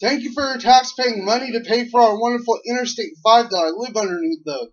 Thank you for your tax-paying money to pay for our wonderful Interstate 5 that I live underneath though.